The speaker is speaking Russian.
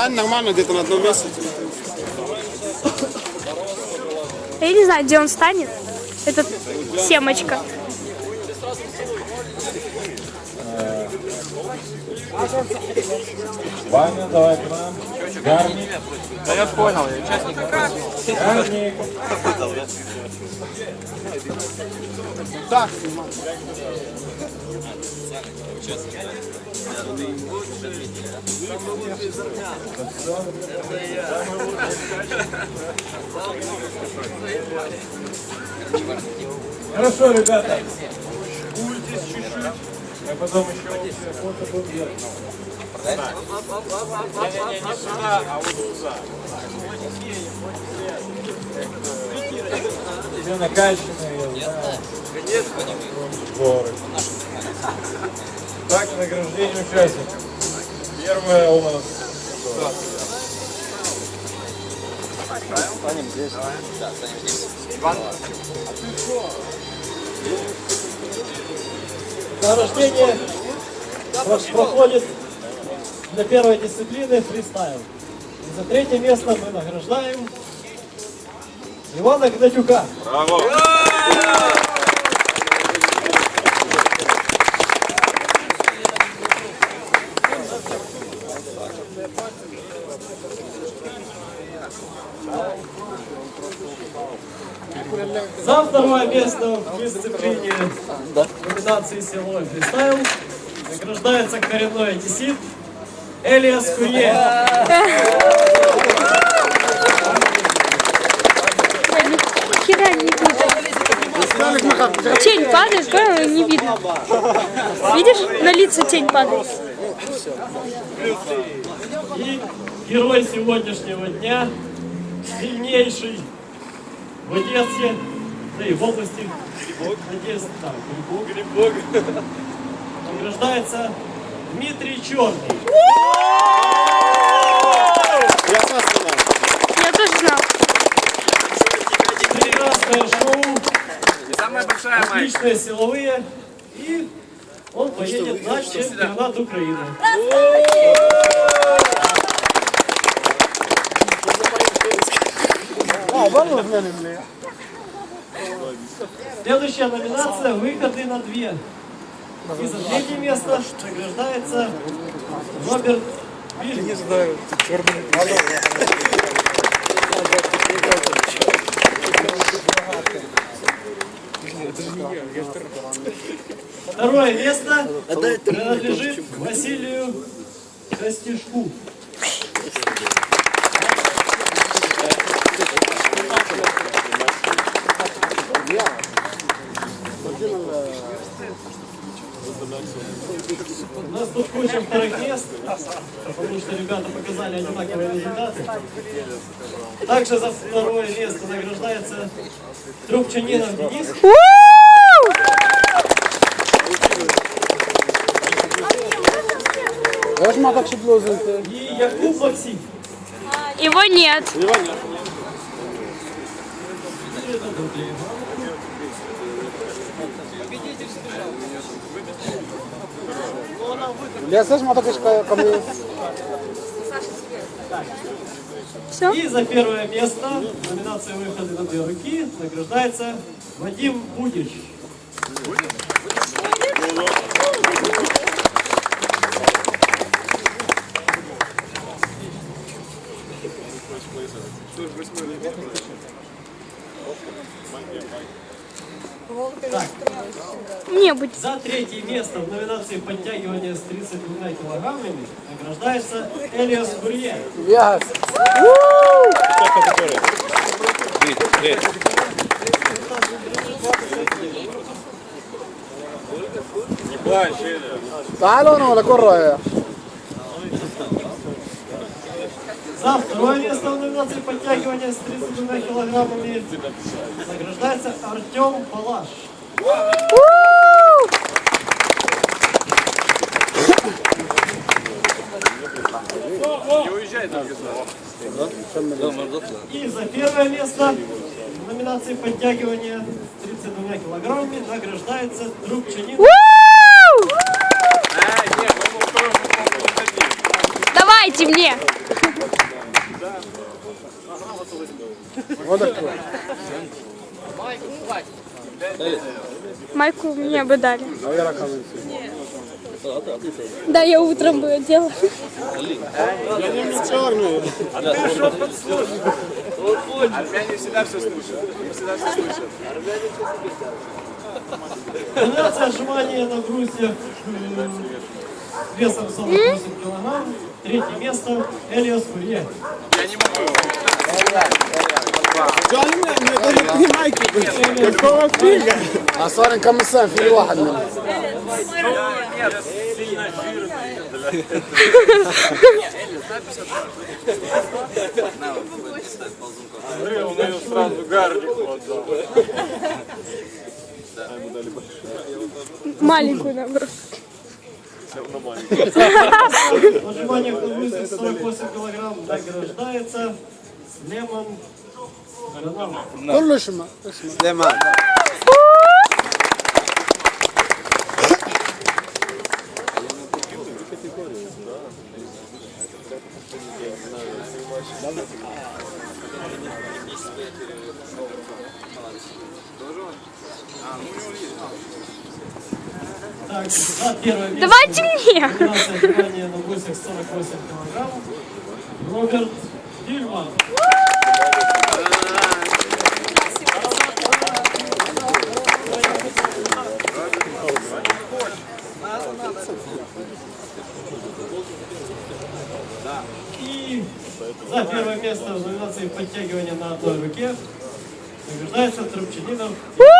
Стань нормально где-то на одном месте. Я не знаю, где он станет. Этот семочка. Ваня, давай к нам. Гарник. Да я понял, я участник. Гарник. Так, Хорошо, ребята. Культесь чуть-чуть. Я потом еще фото буду делать. Не-не-не, не сюда, а вот туда. Все накачанные, я знаю. Сборы. Так, награждение участников. Первое у нас. Награждение прош- проходит для первой дисциплины фристайл. И за третье место мы награждаем Ивана Гнатюка. За второе место в дисциплине номинации силовой фристайл награждается коренной одессит Элиас Курье. Тень падает, понял, не видно. Видишь, на лица тень падает. И герой сегодняшнего дня, сильнейший в Одессе, да и в области Одессы, да, Грибок. Награждается Дмитрий Черный. я сам знаю. Я тоже знал. Прекрасное шоу, Самая большая отличные силовые. И он поедет на чемпионат Украины. Следующая номинация «Выходы на две». И за третье место награждается Роберт Вильнюс. Второе место принадлежит Василию Костюшку. Потому что ребята показали одинаковые результаты. Также за второе место награждается Трубчанинов Денис. И Якуб Максим. Его нет. Я теж так, що ко мне. Все. И за первое место в номинации «Выходы на две руки» награждается Вадим Будич. Не быть. За третье место в номинации подтягивания с 32 килограммами награждается Элиас Гурье. Yes. I don't know, la. За второе место в номинации подтягивания с 32 килограммами награждается Артем Палаш. Не уезжай там И за первое место в номинации подтягивания с 32 килограммами награждается Трубчанин. Давайте мне. Вот такой. Майку мне бы дали. А. Да, я утром бы одела. Армяне всегда все слышат. Они всегда все слышат. Номинация отжимания на брусьях э, весом 48 килограмм. Третье место Элиас Фурье. Я не могу. А صار كمسان في واحد منهم Он ее сразу гарлику отдал. Маленькую набрал. Отжимание на брусьях 48 килограмм награждается Лемон Рональдо. كله اسمه اسمه Так, за первое место. Давайте мне. Номинация отжимания на брусьях 48 килограмм. Роберт Дильман. И за первое место в номинации подтягивания на одной руке награждается Трубчанинов. У!